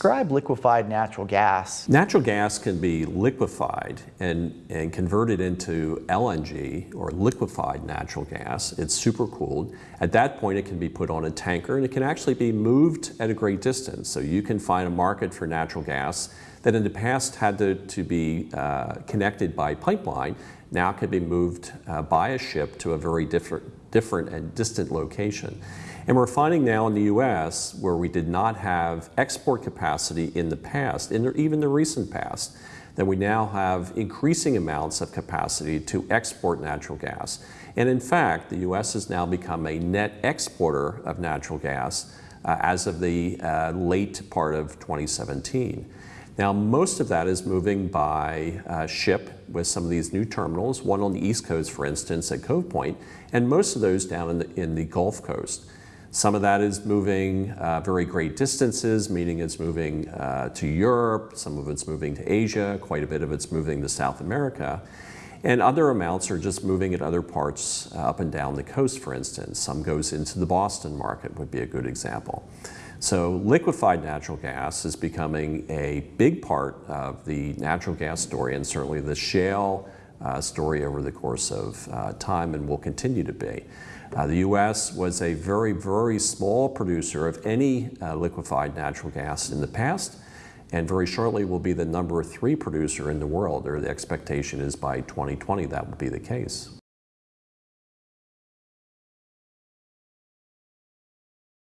Describe liquefied natural gas. Natural gas can be liquefied and, and converted into LNG or liquefied natural gas. It's supercooled. At that point, it can be put on a tanker and it can actually be moved at a great distance. So you can find a market for natural gas that in the past had to, to be uh, connected by pipeline, now can be moved uh, by a ship to a very different, different and distant location. And we're finding now in the US, where we did not have export capacity in the past, in the, even the recent past, that we now have increasing amounts of capacity to export natural gas. And in fact, the US has now become a net exporter of natural gas uh, as of the uh, late part of 2017. Now, most of that is moving by uh, ship with some of these new terminals, one on the East Coast, for instance, at Cove Point, and most of those down in the, in the Gulf Coast. Some of that is moving uh, very great distances, meaning it's moving uh, to Europe, some of it's moving to Asia, quite a bit of it's moving to South America. And other amounts are just moving at other parts uh, up and down the coast, for instance. Some goes into the Boston market would be a good example. So liquefied natural gas is becoming a big part of the natural gas story and certainly the shale uh, story over the course of uh, time and will continue to be. Uh, the U.S. was a very, very small producer of any uh, liquefied natural gas in the past and very shortly will be the number three producer in the world, or the expectation is by 2020 that will be the case.